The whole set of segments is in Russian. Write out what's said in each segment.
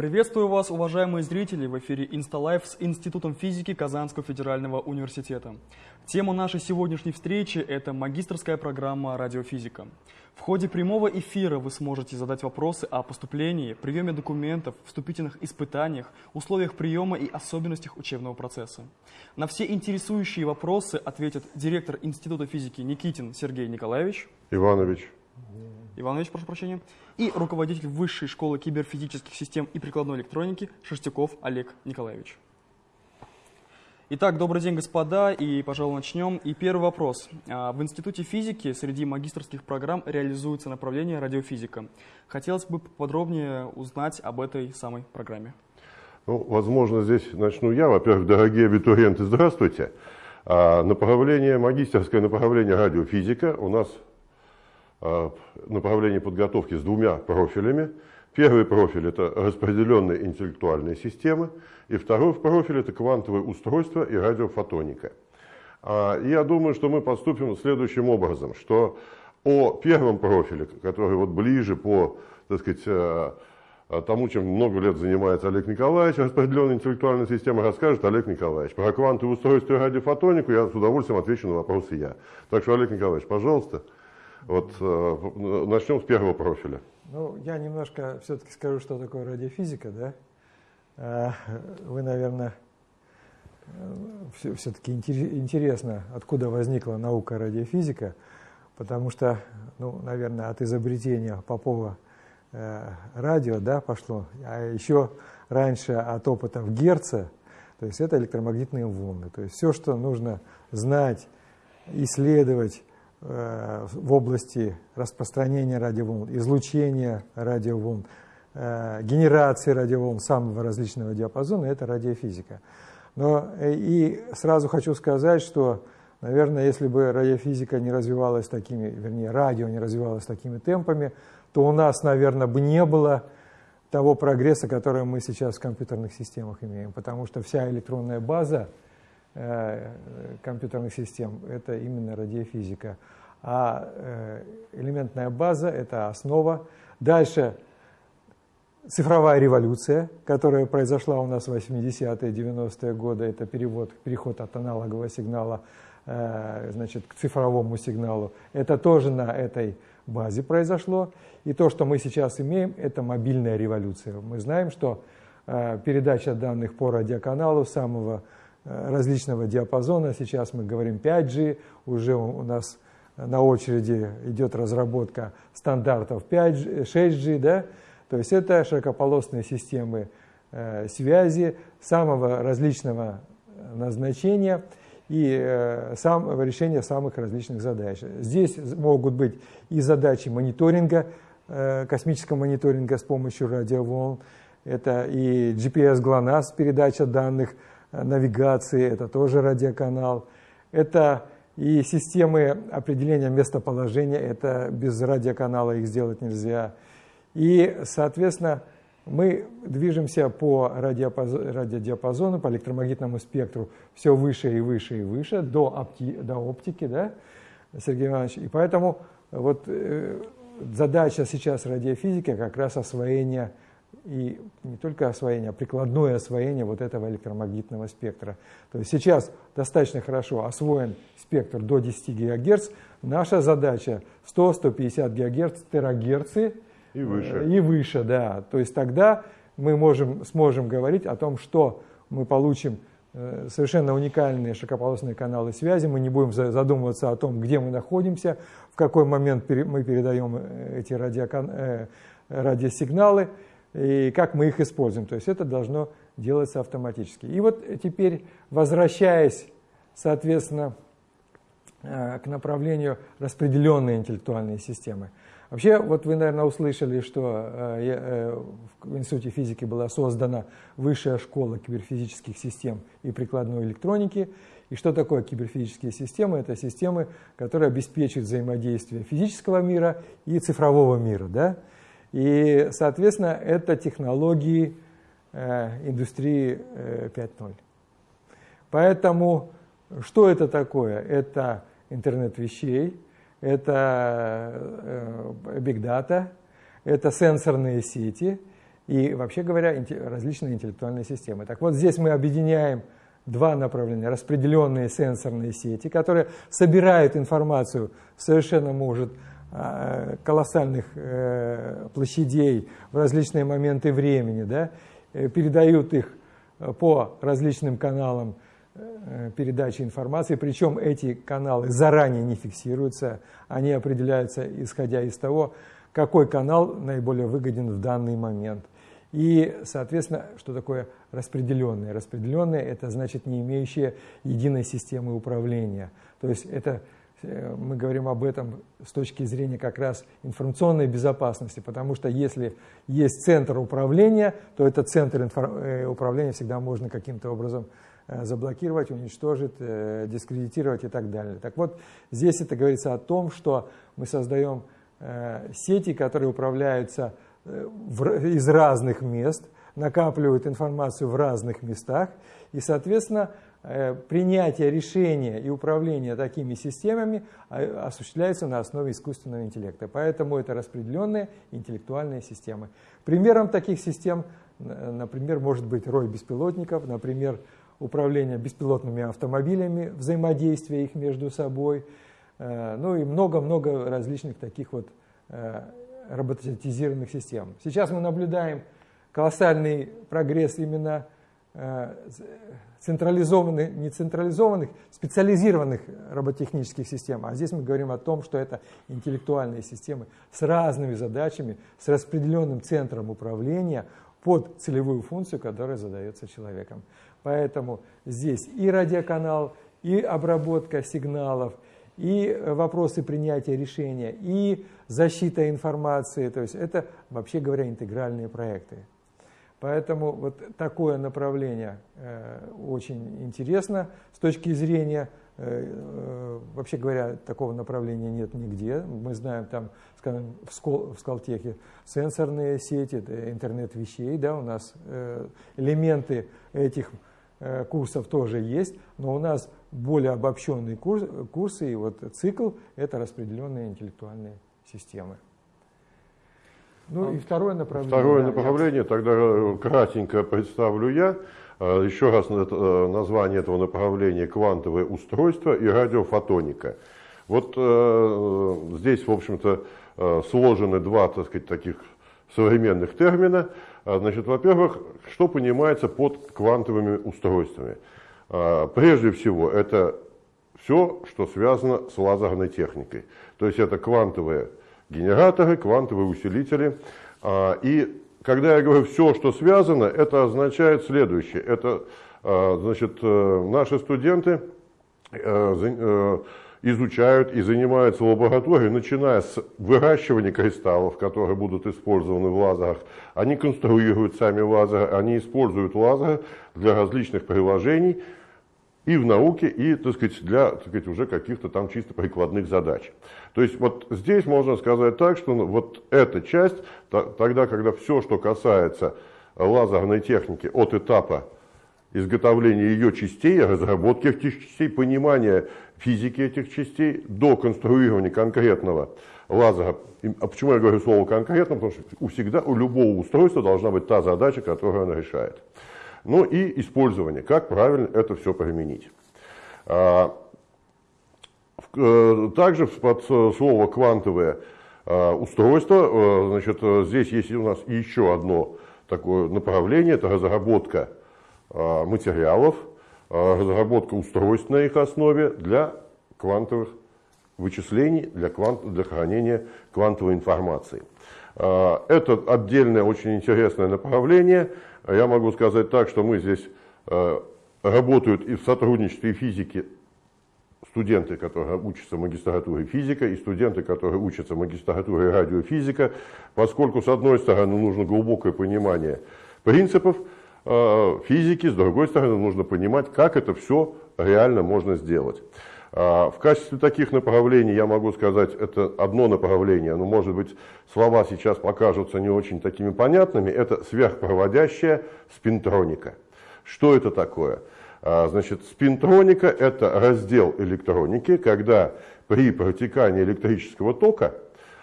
Приветствую вас, уважаемые зрители, в эфире InstaLife с Институтом физики Казанского федерального университета. Тема нашей сегодняшней встречи – это магистрская программа «Радиофизика». В ходе прямого эфира вы сможете задать вопросы о поступлении, приеме документов, вступительных испытаниях, условиях приема и особенностях учебного процесса. На все интересующие вопросы ответит директор Института физики Никитин Сергей Николаевич. Иванович. Иванович, прошу прощения. И руководитель Высшей школы киберфизических систем и прикладной электроники Шерстяков Олег Николаевич. Итак, добрый день, господа, и, пожалуй, начнем. И первый вопрос. А, в Институте физики среди магистрских программ реализуется направление радиофизика. Хотелось бы подробнее узнать об этой самой программе. Ну, возможно, здесь начну я. Во-первых, дорогие абитуриенты, здравствуйте. А, направление, магистерское направление радиофизика у нас направление подготовки с двумя профилями. Первый профиль – это распределенные интеллектуальные системы, и второй профиль – это квантовые устройства и радиофотоника. А, я думаю, что мы поступим следующим образом, что о первом профиле, который вот ближе по так сказать, э, тому, чем много лет занимается Олег Николаевич, распределенной интеллектуальной системой, расскажет Олег Николаевич. Про квантовые устройства и радиофотонику я с удовольствием отвечу на вопросы я. Так что, Олег Николаевич, пожалуйста, вот э, начнем с первого профиля. Ну, я немножко все-таки скажу, что такое радиофизика, да. А, вы, наверное, все-таки интересно, откуда возникла наука радиофизика, потому что, ну, наверное, от изобретения Попова э, радио, да, пошло, а еще раньше от опытов Герца, то есть это электромагнитные волны. То есть все, что нужно знать, исследовать, Э, в области распространения радиоволн, излучения радиоволн, э, генерации радиоволн самого различного диапазона – это радиофизика. Но э, и сразу хочу сказать, что, наверное, если бы радиофизика не развивалась такими, вернее, радио не развивалось такими темпами, то у нас, наверное, бы не было того прогресса, который мы сейчас в компьютерных системах имеем, потому что вся электронная база – Э, компьютерных систем – это именно радиофизика. А э, элементная база – это основа. Дальше цифровая революция, которая произошла у нас в 80-е, 90-е годы. Это перевод, переход от аналогового сигнала э, значит, к цифровому сигналу. Это тоже на этой базе произошло. И то, что мы сейчас имеем, это мобильная революция. Мы знаем, что передача данных по радиоканалу самого Э, различного диапазона. Сейчас мы говорим 5G, уже у нас на очереди идет разработка стандартов 5G, 6G, да? то есть это широкополосные системы э, связи самого различного назначения и э, сам, решение самых различных задач. Здесь могут быть и задачи мониторинга, э, космического мониторинга с помощью радиоволн, это и GPS-ГЛОНАСС, передача данных, навигации, это тоже радиоканал. Это и системы определения местоположения, это без радиоканала их сделать нельзя. И, соответственно, мы движемся по радиодиапазону, по электромагнитному спектру все выше и выше и выше, до, опти, до оптики, да, Сергей Иванович. И поэтому вот э, задача сейчас радиофизики как раз освоение и не только освоение, а прикладное освоение вот этого электромагнитного спектра. То есть сейчас достаточно хорошо освоен спектр до 10 ГГц. Наша задача 100-150 ГГц, терагерцы и выше. Э, и выше, да. То есть тогда мы можем, сможем говорить о том, что мы получим э, совершенно уникальные широкополосные каналы связи, мы не будем задумываться о том, где мы находимся, в какой момент мы передаем э, эти радиосигналы, и как мы их используем. То есть это должно делаться автоматически. И вот теперь, возвращаясь, соответственно, э, к направлению распределенной интеллектуальной системы. Вообще, вот вы, наверное, услышали, что э, э, в Институте физики была создана Высшая школа киберфизических систем и прикладной электроники. И что такое киберфизические системы? Это системы, которые обеспечивают взаимодействие физического мира и цифрового мира. Да? И, соответственно, это технологии э, индустрии э, 5.0. Поэтому что это такое? Это интернет вещей, это э, big data, это сенсорные сети, и, вообще говоря, различные интеллектуальные системы. Так вот, здесь мы объединяем два направления. Распределенные сенсорные сети, которые собирают информацию совершенно, может, колоссальных э, площадей в различные моменты времени, да, э, передают их по различным каналам э, передачи информации, причем эти каналы заранее не фиксируются, они определяются исходя из того, какой канал наиболее выгоден в данный момент. И, соответственно, что такое распределенные? Распределенные – это значит не имеющие единой системы управления. То есть это э, мы говорим об этом с точки зрения как раз информационной безопасности, потому что если есть центр управления, то этот центр э, управления всегда можно каким-то образом э, заблокировать, уничтожить, дискредитировать и так далее. Так вот, здесь это говорится о том, что мы создаем сети, которые управляются из разных мест, накапливают информацию в разных местах, и, соответственно, э, принятие решения и управление такими системами а, осуществляется на основе искусственного интеллекта. Поэтому это распределенные интеллектуальные системы. Примером таких систем, например, может быть рой беспилотников, например, управление беспилотными автомобилями, взаимодействие их между собой, э, ну и много-много различных таких вот э, роботизированных систем. Сейчас мы наблюдаем колоссальный прогресс именно э, централизованных, не централизованных, специализированных роботехнических систем. А здесь мы говорим о том, что это интеллектуальные системы с разными задачами, с распределенным центром управления под целевую функцию, которая задается человеком. Поэтому здесь и радиоканал, и обработка сигналов – и вопросы принятия решения, и защита информации. То есть это, вообще говоря, интегральные проекты. Поэтому вот такое направление э, очень интересно с точки зрения, э, э, вообще говоря, такого направления нет нигде. Мы знаем там, скажем, в, Скол, в Скалтехе сенсорные сети, интернет вещей, да, у нас элементы этих курсов тоже есть, но у нас более обобщенные курс, курсы, и вот цикл – это распределенные интеллектуальные системы. Ну и второе направление. Второе да, направление, я... тогда э, кратенько представлю я. Э, еще раз э, название этого направления – квантовое устройство и радиофотоника. Вот э, здесь, в общем-то, сложены два, так сказать, таких современных термина. Значит, во-первых, что понимается под квантовыми устройствами – а, прежде всего, это все, что связано с лазерной техникой. То есть это квантовые генераторы, квантовые усилители. А, и когда я говорю все, что связано, это означает следующее. Это, а, значит, э, наши студенты э, э, изучают и занимаются в лаборатории, начиная с выращивания кристаллов, которые будут использованы в лазерах. Они конструируют сами лазеры, они используют лазеры для различных приложений, и в науке, и так сказать, для так сказать, уже каких-то там чисто прикладных задач. То есть вот здесь можно сказать так, что вот эта часть, тогда, когда все, что касается лазерной техники от этапа изготовления ее частей, разработки этих частей, понимания физики этих частей до конструирования конкретного лазера. А почему я говорю слово конкретно? Потому что у всегда, у любого устройства должна быть та задача, которую она решает. Ну и использование, как правильно это все применить. А, э, также под слово «квантовое а, устройство», э, значит, здесь есть у нас еще одно такое направление, это разработка материалов, разработка устройств на их основе для квантовых вычислений, для, квант, для хранения квантовой информации. Это отдельное очень интересное направление – я могу сказать так, что мы здесь э, работают и в сотрудничестве физики студенты, которые учатся магистратуре физика, и студенты, которые учатся магистратуре радиофизика, поскольку, с одной стороны, нужно глубокое понимание принципов э, физики, с другой стороны, нужно понимать, как это все реально можно сделать. А, в качестве таких направлений я могу сказать, это одно направление, но может быть слова сейчас покажутся не очень такими понятными, это сверхпроводящая спинтроника. Что это такое? А, значит, спинтроника – это раздел электроники, когда при протекании электрического тока,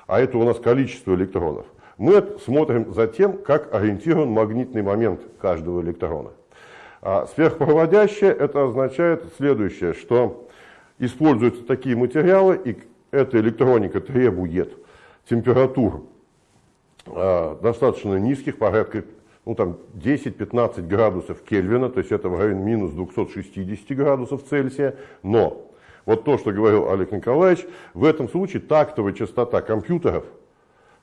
а это у нас количество электронов, Мы смотрим за тем, как ориентирован магнитный момент каждого электрона. А сверхпроводящее это означает следующее, что используются такие материалы, и эта электроника требует температур э, достаточно низких, порядка ну, там 10-15 градусов Кельвина, то есть это в районе минус 260 градусов Цельсия, но вот то, что говорил Олег Николаевич, в этом случае тактовая частота компьютеров,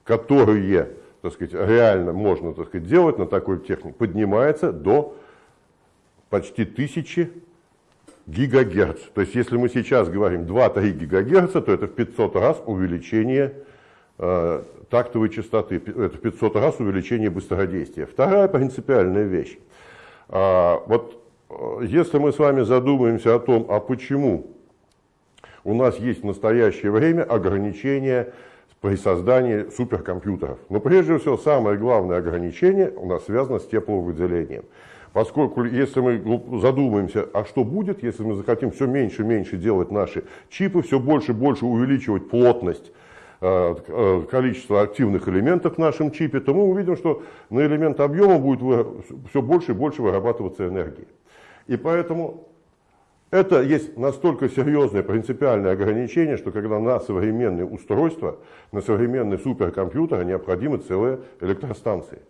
которые так сказать, реально можно так сказать, делать на такой технике, поднимается до почти тысячи гигагерц. То есть если мы сейчас говорим 2-3 гигагерца, то это в 500 раз увеличение э, тактовой частоты, это в 500 раз увеличение быстродействия. Вторая принципиальная вещь. А, вот э, если мы с вами задумаемся о том, а почему у нас есть в настоящее время ограничения при создании суперкомпьютеров. Но прежде всего самое главное ограничение у нас связано с тепловыделением. Поскольку если мы задумаемся, а что будет, если мы захотим все меньше и меньше делать наши чипы, все больше и больше увеличивать плотность Э, э, количество активных элементов в нашем чипе, то мы увидим, что на элемент объема будет все больше и больше вырабатываться энергии. И поэтому это есть настолько серьезное принципиальное ограничение, что когда на современные устройства, на современные суперкомпьютеры необходимы целые электростанции.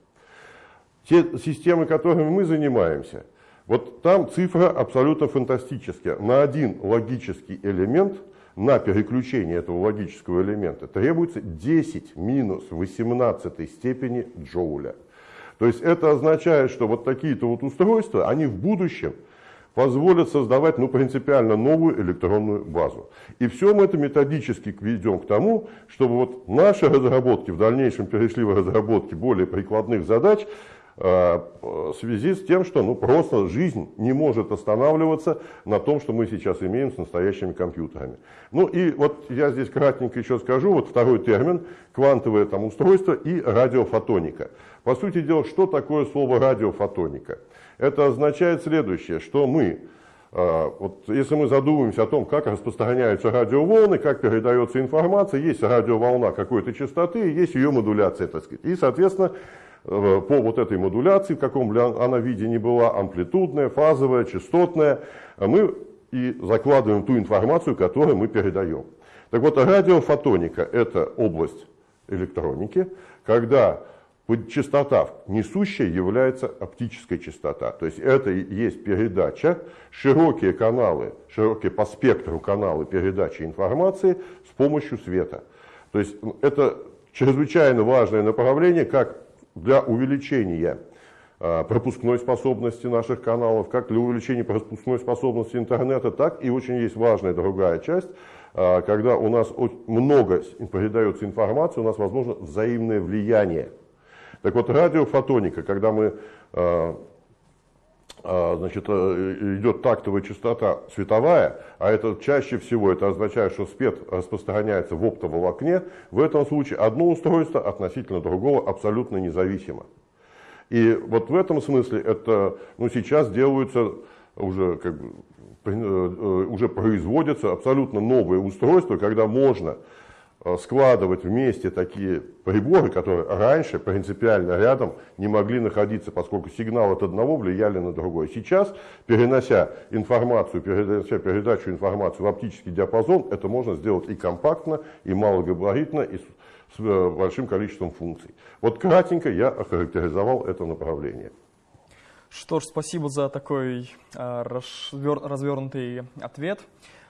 Те системы, которыми мы занимаемся, вот там цифра абсолютно фантастическая. На один логический элемент – на переключение этого логического элемента требуется 10 минус 18 степени джоуля. То есть это означает, что вот такие-то вот устройства, они в будущем позволят создавать ну, принципиально новую электронную базу. И все мы это методически ведем к тому, чтобы вот наши разработки в дальнейшем перешли в разработки более прикладных задач, в связи с тем, что ну, просто жизнь не может останавливаться на том, что мы сейчас имеем с настоящими компьютерами. Ну и вот я здесь кратенько еще скажу, вот второй термин, квантовое там, устройство и радиофотоника. По сути дела, что такое слово радиофотоника? Это означает следующее, что мы, э, вот если мы задумаемся о том, как распространяются радиоволны, как передается информация, есть радиоволна какой-то частоты, есть ее модуляция, так сказать. И, соответственно, Э, по вот этой модуляции, в каком бы она виде ни была, амплитудная, фазовая, частотная, мы и закладываем ту информацию, которую мы передаем. Так вот, радиофотоника – это область электроники, когда частота несущая является оптической частота. То есть это и есть передача, широкие каналы, широкие по спектру каналы передачи информации с помощью света. То есть это чрезвычайно важное направление, как для увеличения а, пропускной способности наших каналов, как для увеличения пропускной способности интернета, так и очень есть важная другая часть, а, когда у нас много передается информации, у нас возможно взаимное влияние. Так вот, радиофотоника, когда мы а, значит, э, идет тактовая частота световая, а это чаще всего это означает, что свет распространяется в оптоволокне, в этом случае одно устройство относительно другого абсолютно независимо. И вот в этом смысле это ну, сейчас делаются уже как бы э, э, уже производятся абсолютно новые устройства, когда можно складывать вместе такие приборы, которые раньше принципиально рядом не могли находиться, поскольку сигнал от одного влияли на другой. Сейчас, перенося информацию, перенося передачу информации в оптический диапазон, это можно сделать и компактно, и малогабаритно, и с э, большим количеством функций. Вот кратенько я охарактеризовал это направление. Что ж, спасибо за такой э, развернутый ответ.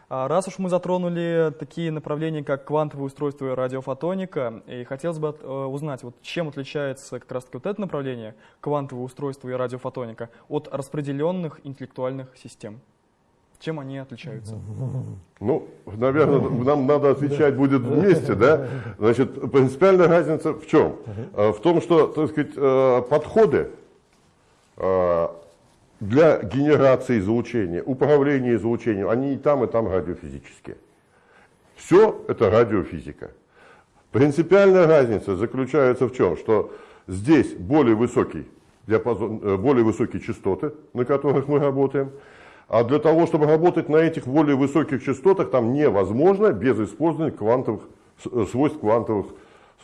А раз уж мы затронули такие направления, как квантовое устройство и радиофотоника, и хотелось бы э, узнать, вот чем отличается как раз-таки вот это направление, квантовое устройство и радиофотоника, от распределенных интеллектуальных систем? Чем они отличаются? Ну, наверное, нам надо отвечать будет вместе, да? Значит, принципиальная разница в чем? Э, в том, что, так сказать, э, подходы для генерации излучения, управления излучением, они и там, и там радиофизические. Все это радиофизика. Принципиальная разница заключается в чем? Что здесь более высокий диапазон, э, более высокие частоты, на которых мы работаем, а для того, чтобы работать на этих более высоких частотах, там невозможно без использования квантовых, э, свойств квантовых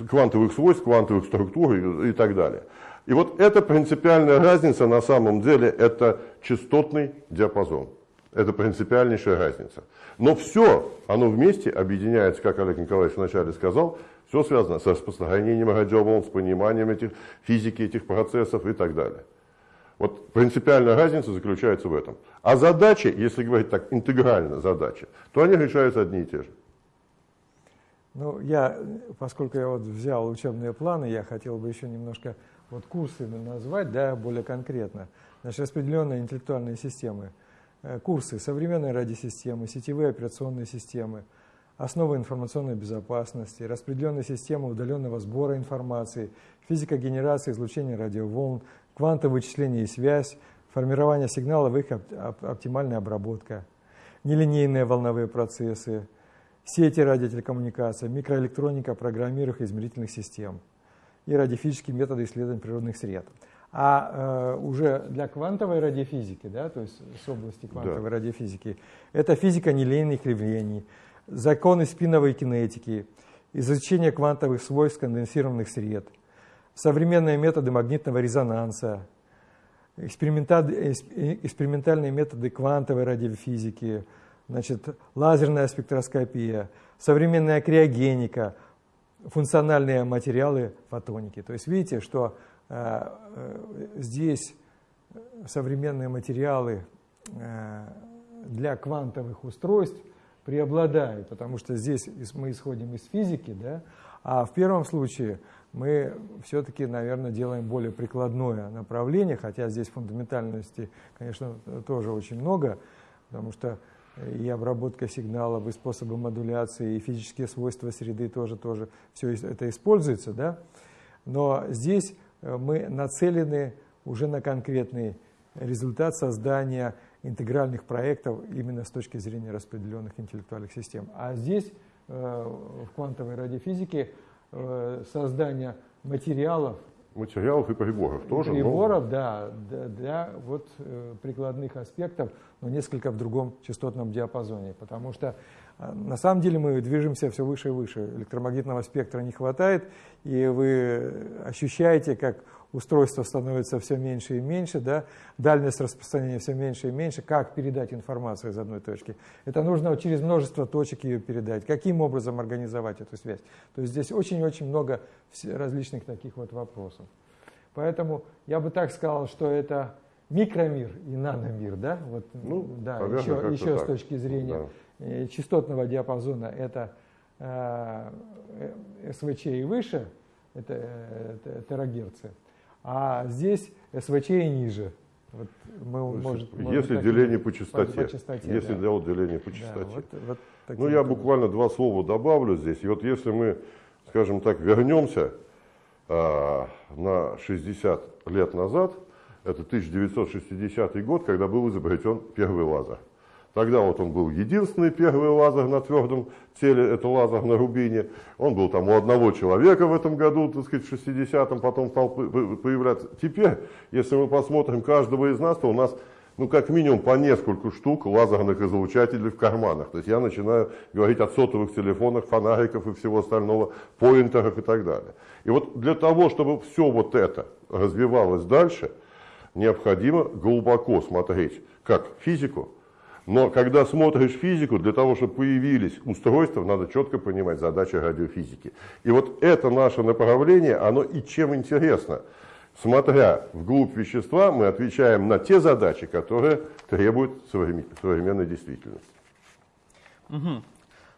квантовых свойств, квантовых структур и, и так далее. И вот эта принципиальная разница на самом деле это частотный диапазон. Это принципиальнейшая разница. Но все, оно вместе объединяется, как Олег Николаевич вначале сказал, все связано с распространением радиоволн, с пониманием этих, физики этих процессов и так далее. Вот принципиальная разница заключается в этом. А задачи, если говорить так интегрально задачи, то они решаются одни и те же. Ну, я, поскольку я вот взял учебные планы, я хотел бы еще немножко вот курсы назвать, да, более конкретно. Значит, распределенные интеллектуальные системы, э, курсы современной радиосистемы, сетевые операционные системы, основы информационной безопасности, распределенные системы удаленного сбора информации, физика генерации излучения радиоволн, квантовое вычисление и связь, формирование сигналов и их оптимальная обработка, нелинейные волновые процессы, сети радиотелекоммуникации, микроэлектроника программируемых измерительных систем и радиофизические методы исследования природных сред. А э, уже для квантовой радиофизики, да, то есть с области квантовой да. радиофизики, это физика нелинейных явлений, законы спиновой кинетики, изучение квантовых свойств конденсированных сред, современные методы магнитного резонанса, экспериментальные методы квантовой радиофизики, значит, лазерная спектроскопия, современная криогеника, функциональные материалы фотоники. То есть видите, что э, э, здесь современные материалы э, для квантовых устройств преобладают, потому что здесь мы исходим из физики, да, а в первом случае мы все-таки, наверное, делаем более прикладное направление, хотя здесь фундаментальности, конечно, тоже очень много, потому что и обработка сигналов, и способы модуляции, и физические свойства среды тоже, тоже все это используется. Да? Но здесь э, мы нацелены уже на конкретный результат создания интегральных проектов именно с точки зрения распределенных интеллектуальных систем. А здесь э, в квантовой радиофизике э, создание материалов материалов и приборов тоже. Приборов, но... да, для, для вот э, прикладных аспектов, но несколько в другом частотном диапазоне, потому что э, на самом деле мы движемся все выше и выше, электромагнитного спектра не хватает, и вы ощущаете, как устройство становится все меньше и меньше, да, дальность распространения все меньше и меньше, как передать информацию из одной точки. Это нужно через множество точек ее передать, каким образом организовать эту связь. То есть здесь очень-очень много различных таких вот вопросов. Поэтому я бы так сказал, что это микромир и наномир, да, вот, ну, да, еще, еще с точки зрения да. Э, частотного диапазона это э, э СВЧ и выше, это, э, это терагерцы. А здесь СВЧ и ниже. Вот мы, может, если может, деление по частоте, по, по частоте если да. делать деление по частоте. Да, вот, вот ну я буквально два слова добавлю здесь. И вот если мы, скажем так, вернемся а, на 60 лет назад, это 1960 год, когда был изобретен первый лазер. Тогда вот он был единственный первый лазер на твердом теле, это лазер на рубине. Он был там у одного человека в этом году, так сказать, в 60-м, потом стал появляться. Теперь, если мы посмотрим каждого из нас, то у нас ну, как минимум по несколько штук лазерных излучателей в карманах. То есть я начинаю говорить о сотовых телефонах, фонариков и всего остального, поинтерах и так далее. И вот для того, чтобы все вот это развивалось дальше, необходимо глубоко смотреть как физику, но когда смотришь физику, для того, чтобы появились устройства, надо четко понимать задачи радиофизики. И вот это наше направление, оно и чем интересно. Смотря вглубь вещества, мы отвечаем на те задачи, которые требуют современной действительности. Угу.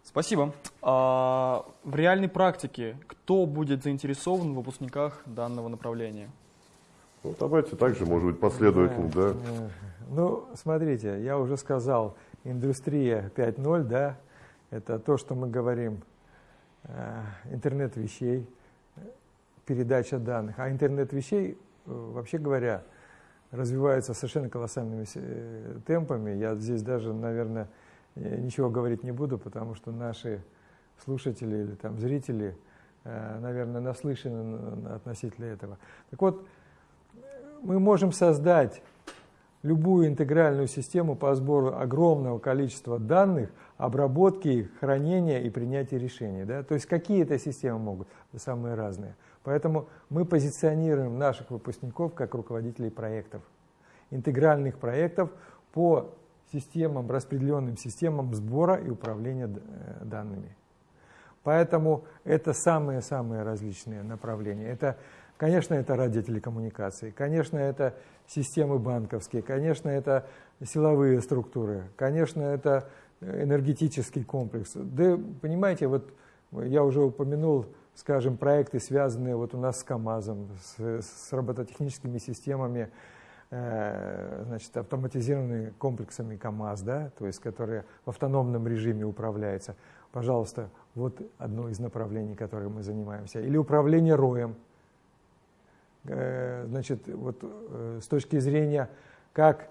Спасибо. А в реальной практике кто будет заинтересован в выпускниках данного направления? Ну, давайте также, может быть, последовательно, да. да. Ну, смотрите, я уже сказал, индустрия 5.0, да, это то, что мы говорим, э, интернет вещей, передача данных. А интернет вещей, э, вообще говоря, развивается совершенно колоссальными э, темпами. Я здесь даже, наверное, ничего говорить не буду, потому что наши слушатели или там зрители, наверное, наслышаны относительно этого. Так вот, мы можем создать любую интегральную систему по сбору огромного количества данных, обработке их, хранения и принятия решений. Да? То есть какие это системы могут? Самые разные. Поэтому мы позиционируем наших выпускников как руководителей проектов, интегральных проектов по системам, распределенным системам сбора и управления э, данными. Поэтому это самые-самые различные направления. Это, конечно, это радиотелекоммуникации, конечно, это системы банковские, конечно, это силовые структуры, конечно, это энергетический комплекс. Да, понимаете, вот я уже упомянул, скажем, проекты, связанные вот у нас с КАМАЗом, с, с робототехническими системами, э, значит, автоматизированными комплексами КАМАЗ, да, то есть которые в автономном режиме управляются. Пожалуйста, вот одно из направлений, которым мы занимаемся. Или управление роем. Э, значит, вот э, с точки зрения, как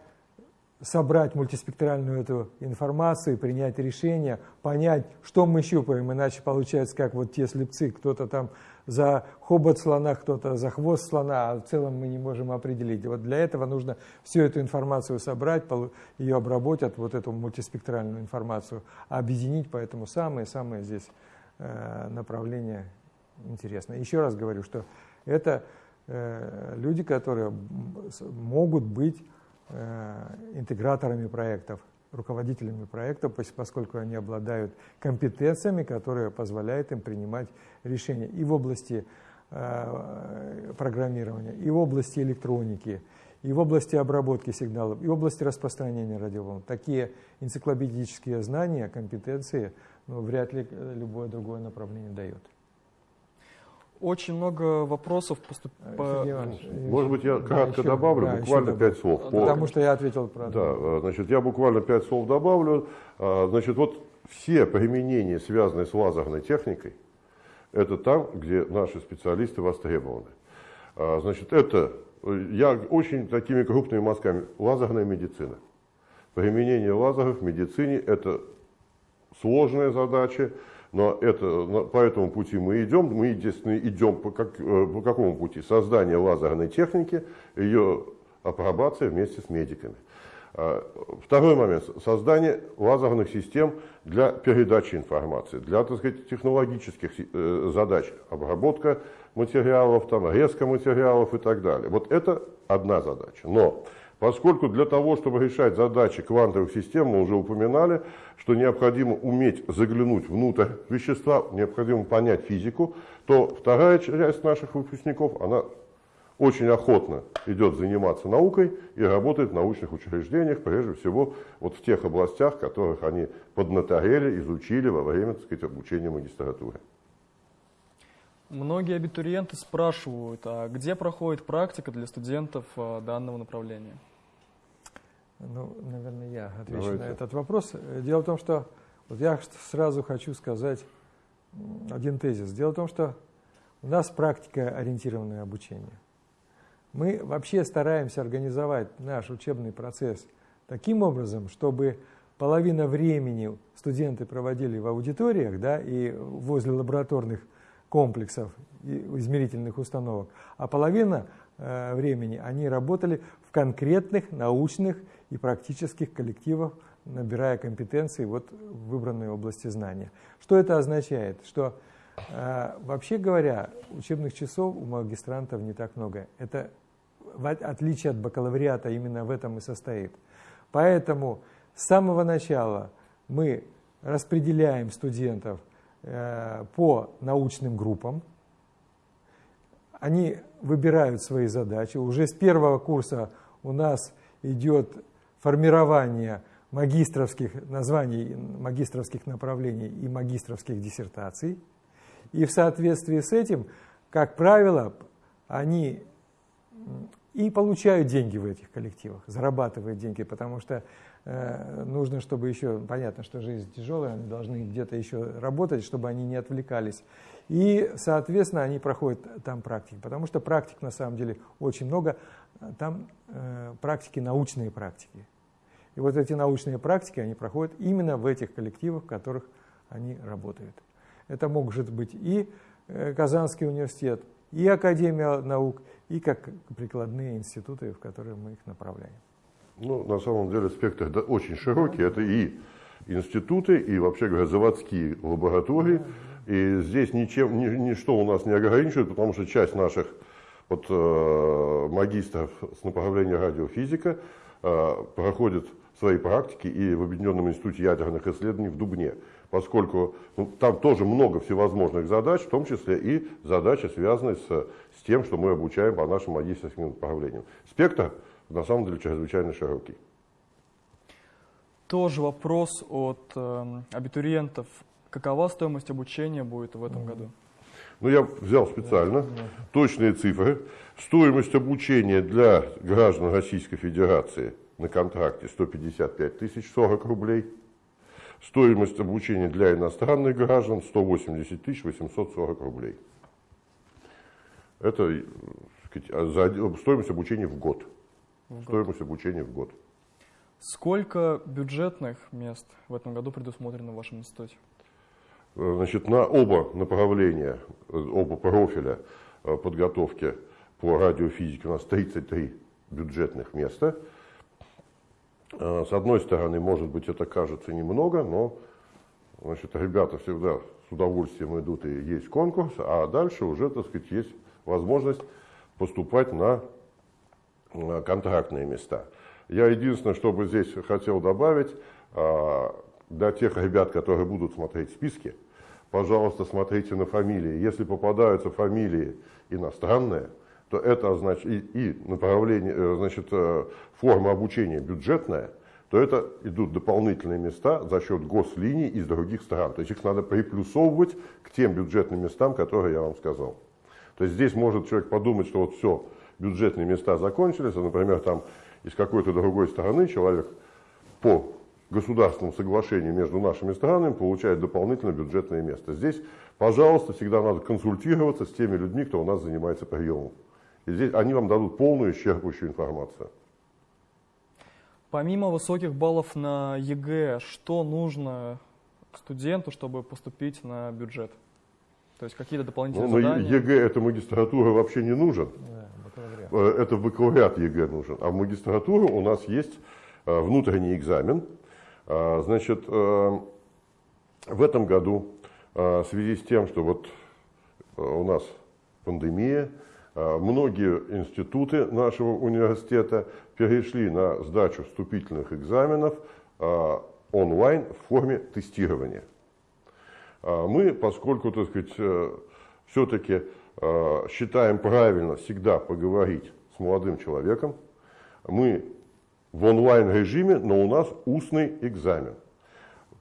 собрать мультиспектральную эту информацию, принять решение, понять, что мы щупаем, иначе получается, как вот те слепцы, кто-то там за хобот слона, кто-то за хвост слона, а в целом мы не можем определить. Вот для этого нужно всю эту информацию собрать, ее обработать, вот эту мультиспектральную информацию, объединить, поэтому самое-самое здесь э, направление интересно. Еще раз говорю, что это люди, которые могут быть Э, интеграторами проектов, руководителями проектов, поскольку они обладают компетенциями, которые позволяют им принимать решения и в области э, программирования, и в области электроники, и в области обработки сигналов, и в области распространения радиоволн. Такие энциклопедические знания, компетенции ну, вряд ли любое другое направление дает. Очень много вопросов поступило. Может быть, я кратко да, добавлю, да, буквально пять слов. По... Потому что я ответил про Да, э, значит, я буквально пять слов добавлю. А, значит, вот все применения, связанные с лазерной техникой, это там, где наши специалисты востребованы. А, значит, это, я очень такими крупными мазками, лазерная медицина. Применение лазеров в медицине – это сложная задача, но это, по этому пути мы идем. Мы, естественно, идем по, как, э, по какому пути? Создание лазерной техники, ее апробация вместе с медиками. А, второй момент. Создание лазерных систем для передачи информации, для так сказать, технологических э, задач. Обработка материалов, там, резка материалов и так далее. Вот это одна задача. Но Поскольку для того, чтобы решать задачи квантовых систем, мы уже упоминали, что необходимо уметь заглянуть внутрь вещества, необходимо понять физику, то вторая часть наших выпускников, она очень охотно идет заниматься наукой и работает в научных учреждениях, прежде всего вот в тех областях, которых они поднаторели, изучили во время так сказать, обучения магистратуры. Многие абитуриенты спрашивают, а где проходит практика для студентов а, данного направления? Ну, наверное, я отвечу Давайте. на этот вопрос. Дело в том, что вот я сразу хочу сказать один тезис. Дело в том, что у нас практика ориентированное обучение. Мы вообще стараемся организовать наш учебный процесс таким образом, чтобы половина времени студенты проводили в аудиториях да, и возле лабораторных комплексов и измерительных установок, а половина э, времени они работали в конкретных научных и практических коллективах, набирая компетенции вот в выбранной области знания. Что это означает? Что э, вообще говоря, учебных часов у магистрантов не так много. Это в отличие от бакалавриата именно в этом и состоит. Поэтому с самого начала мы распределяем студентов э, по научным группам. Они выбирают свои задачи. Уже с первого курса у нас идет формирование магистровских названий, магистровских направлений и магистровских диссертаций. И в соответствии с этим, как правило, они и получают деньги в этих коллективах, зарабатывают деньги, потому что э, нужно, чтобы еще, понятно, что жизнь тяжелая, они должны где-то еще работать, чтобы они не отвлекались. И, соответственно, они проходят там практики, потому что практик на самом деле очень много, там э, практики, научные практики. И вот эти научные практики, они проходят именно в этих коллективах, в которых они работают. Это может быть и э, Казанский университет, и Академия наук, и как прикладные институты, в которые мы их направляем. Ну, на самом деле спектр да, очень широкий. Это и институты, и, вообще говоря, заводские лаборатории. И здесь ничем, ни, ничто у нас не ограничивает, потому что часть наших вот, э, магистров с направления радиофизика э, проходит свои практики и в Объединенном институте ядерных исследований в Дубне, поскольку ну, там тоже много всевозможных задач, в том числе и задачи, связанные с, с тем, что мы обучаем по нашим магистрским направлениям. Спектр на самом деле чрезвычайно широкий. Тоже вопрос от э, абитуриентов. Какова стоимость обучения будет в этом году? Ну, я взял специально точные цифры. Стоимость обучения для граждан Российской Федерации на контракте 155 тысяч 40 рублей. Стоимость обучения для иностранных граждан 180 тысяч 840 рублей. Это сказать, стоимость обучения в год. В стоимость год. обучения в год. Сколько бюджетных мест в этом году предусмотрено в вашем институте? Э, значит, на оба направления, э, оба профиля э, подготовки по радиофизике у нас 33 бюджетных места. С одной стороны, может быть, это кажется немного, но значит, ребята всегда с удовольствием идут и есть конкурс, а дальше уже, так сказать, есть возможность поступать на контрактные места. Я единственное, что бы здесь хотел добавить, для тех ребят, которые будут смотреть списки, пожалуйста, смотрите на фамилии. Если попадаются фамилии иностранные, то это значит и, и направление, э, значит, э, форма обучения бюджетная, то это идут дополнительные места за счет гослиний из других стран. То есть их надо приплюсовывать к тем бюджетным местам, которые я вам сказал. То есть здесь может человек подумать, что вот все, бюджетные места закончились, а, например, там из какой-то другой страны человек по государственному соглашению между нашими странами получает дополнительное бюджетное место. Здесь, пожалуйста, всегда надо консультироваться с теми людьми, кто у нас занимается приемом. И здесь они вам дадут полную исчерпывающую информацию. Помимо высоких баллов на ЕГЭ, что нужно студенту, чтобы поступить на бюджет? То есть какие-то дополнительные ну, задания? ЕГЭ это магистратура вообще не нужен. Да, это бакалавриат ЕГЭ нужен. А в магистратуру у нас есть э, внутренний экзамен, значит, э, в этом году э, в связи с тем, что вот э, у нас пандемия, многие институты нашего университета перешли на сдачу вступительных экзаменов онлайн в форме тестирования. А мы, поскольку, так сказать, все-таки считаем правильно всегда поговорить с молодым человеком, мы в онлайн-режиме, но у нас устный экзамен.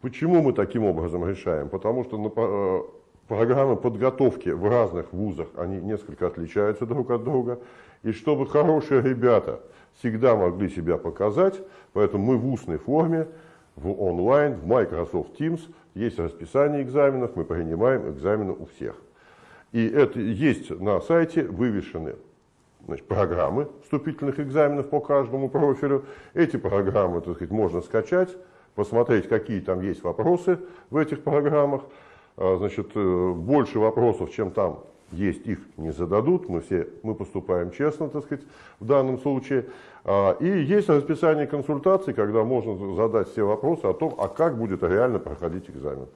Почему мы таким образом решаем? Потому что э, программы подготовки в разных вузах, они несколько отличаются друг от друга. И чтобы хорошие ребята всегда могли себя показать, поэтому мы в устной форме, в онлайн, в Microsoft Teams, есть расписание экзаменов, мы принимаем экзамены у всех. И это есть на сайте вывешены значит, программы вступительных экзаменов по каждому профилю. Эти программы, так сказать, можно скачать, посмотреть, какие там есть вопросы в этих программах. А, значит, э, больше вопросов, чем там есть, их не зададут. Мы все мы поступаем честно, так сказать, в данном случае. А, и есть расписание консультаций, когда можно задать все вопросы о том, а как будет реально проходить экзамен.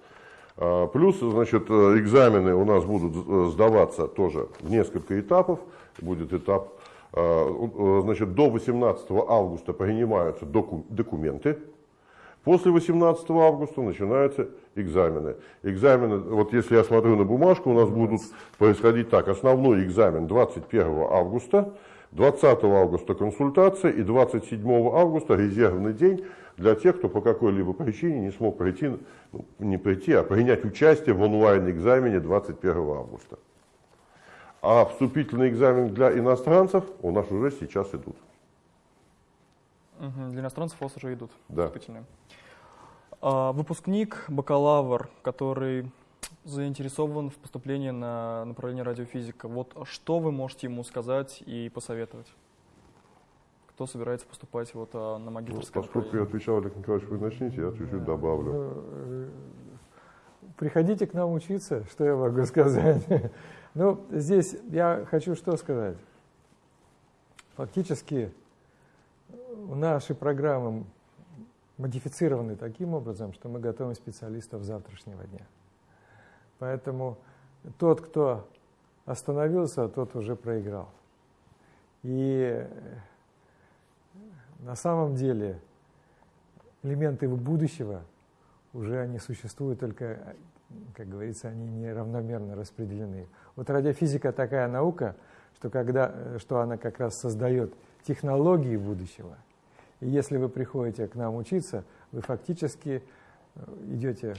А, плюс, значит, э, экзамены у нас будут э, сдаваться тоже в несколько этапов будет этап. А, значит, до 18 августа принимаются документы. После 18 августа начинаются экзамены. Экзамены, вот если я смотрю на бумажку, у нас будут происходить так. Основной экзамен 21 августа, 20 августа консультация и 27 августа резервный день для тех, кто по какой-либо причине не смог прийти, ну, не прийти, а принять участие в онлайн-экзамене 21 августа. А вступительный экзамен для иностранцев у нас уже сейчас идут. Угу, для иностранцев у вас уже идут да. вступительные. А, выпускник, бакалавр, который заинтересован в поступлении на направление радиофизика. Вот что вы можете ему сказать и посоветовать? Кто собирается поступать вот а, на магистрское ну, Поскольку я отвечал, Олег Николаевич, вы начните, я чуть-чуть добавлю. Э, приходите к нам учиться, что я могу сказать. Ну, здесь я хочу что сказать. Фактически у наши программы модифицированы таким образом, что мы готовим специалистов завтрашнего дня. Поэтому тот, кто остановился, тот уже проиграл. И на самом деле элементы будущего уже они существуют, только, как говорится, они не равномерно распределены. Вот радиофизика такая наука, что, когда, что она как раз создает технологии будущего. И если вы приходите к нам учиться, вы фактически э, идете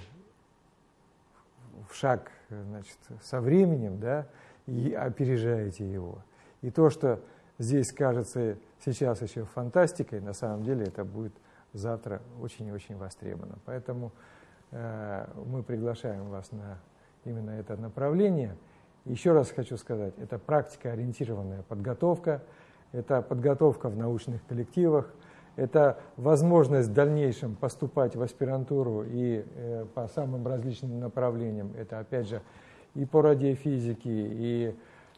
в шаг значит, со временем да, и опережаете его. И то, что здесь кажется сейчас еще фантастикой, на самом деле это будет завтра очень и очень востребовано. Поэтому э, мы приглашаем вас на именно это направление. Еще раз хочу сказать, это практика-ориентированная подготовка, это подготовка в научных коллективах, это возможность в дальнейшем поступать в аспирантуру и э, по самым различным направлениям. Это опять же и по радиофизике, и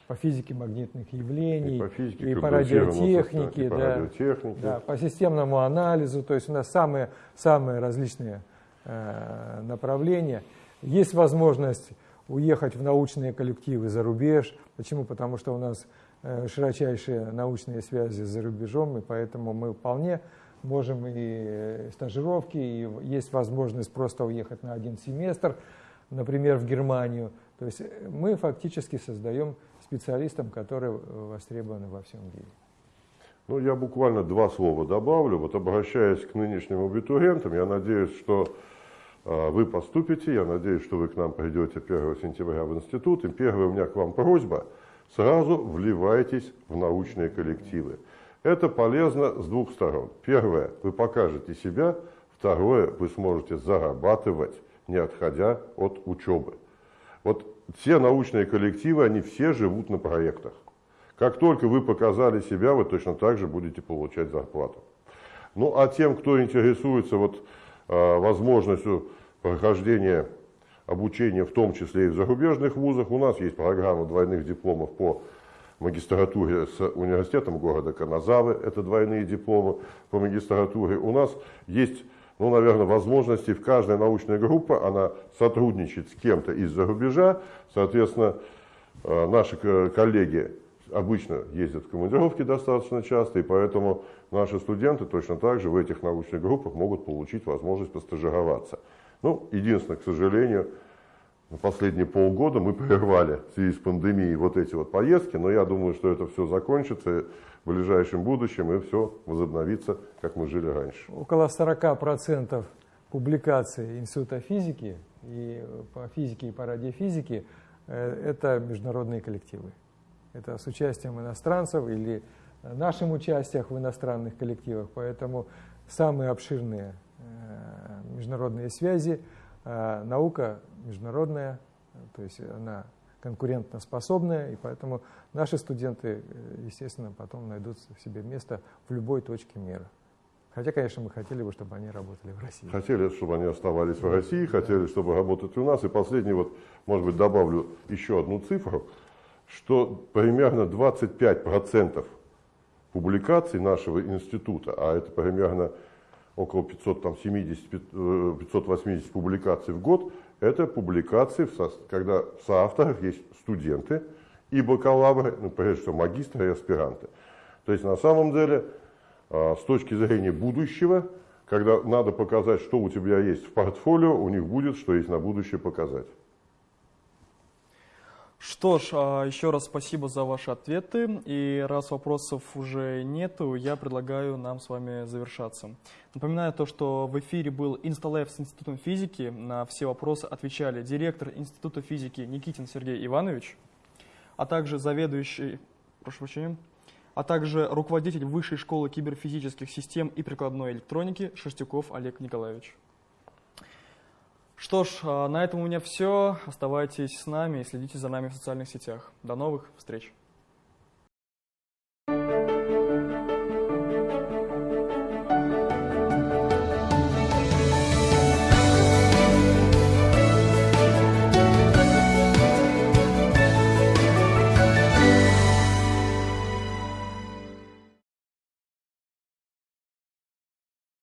по физике магнитных явлений, и по, физике, и по радиотехнике, и по, да, радиотехнике. Да, по системному анализу. То есть у нас самые, самые различные э, направления. Есть возможность уехать в научные коллективы за рубеж. Почему? Потому что у нас э, широчайшие научные связи за рубежом, и поэтому мы вполне можем и э, стажировки, и есть возможность просто уехать на один семестр, например, в Германию. То есть э, мы фактически создаем специалистам, которые востребованы во всем мире. Ну, я буквально два слова добавлю. Вот обращаясь к нынешним абитуриентам, я надеюсь, что э, вы поступите, я надеюсь, что вы к нам придете 1 сентября в институт. И первая у меня к вам просьба, сразу вливайтесь в научные коллективы. Это полезно с двух сторон. Первое, вы покажете себя. Второе, вы сможете зарабатывать, не отходя от учебы. Вот все научные коллективы, они все живут на проектах. Как только вы показали себя, вы точно так же будете получать зарплату. Ну а тем, кто интересуется вот, э, возможностью прохождения обучения, в том числе и в зарубежных вузах, у нас есть программа двойных дипломов по магистратуре с университетом города Каназавы, это двойные дипломы по магистратуре. У нас есть ну, наверное, возможностей в каждой научной группе, она сотрудничает с кем-то из-за рубежа, соответственно, э, наши коллеги обычно ездят в командировки достаточно часто, и поэтому наши студенты точно так же в этих научных группах могут получить возможность постажироваться. Ну, единственное, к сожалению, на последние полгода мы прервали в связи с пандемией вот эти вот поездки, но я думаю, что это все закончится в ближайшем будущем и все возобновится, как мы жили раньше. Около 40% публикаций Института физики и по физике и по радиофизике э, это международные коллективы. Это с участием иностранцев или нашим участием в иностранных коллективах, поэтому самые обширные э, международные связи – наука международная, то есть она конкурентоспособная, и поэтому наши студенты, э, естественно, потом найдут в себе место в любой точке мира. Хотя, конечно, мы хотели бы, чтобы они работали в России. Хотели, чтобы они оставались в России, хотели, чтобы работать у нас. И последний, вот, может быть, добавлю еще одну цифру, что примерно 25% публикаций нашего института, а это примерно около 570, 580 публикаций в год, это публикации, когда в соавторах есть студенты и бакалавры, ну, прежде всего магистры и аспиранты. То есть на самом деле, а, с точки зрения будущего, когда надо показать, что у тебя есть в портфолио, у них будет, что есть на будущее показать. Что ж, а, еще раз спасибо за ваши ответы. И раз вопросов уже нету, я предлагаю нам с вами завершаться. Напоминаю то, что в эфире был Инсталайв с Институтом физики. На все вопросы отвечали директор Института физики Никитин Сергей Иванович, а также заведующий, прошу прощения, а также руководитель Высшей школы киберфизических систем и прикладной электроники Шерстюков Олег Николаевич. Что ж, а, на этом у меня все. Оставайтесь с нами и следите за нами в социальных сетях. До новых встреч!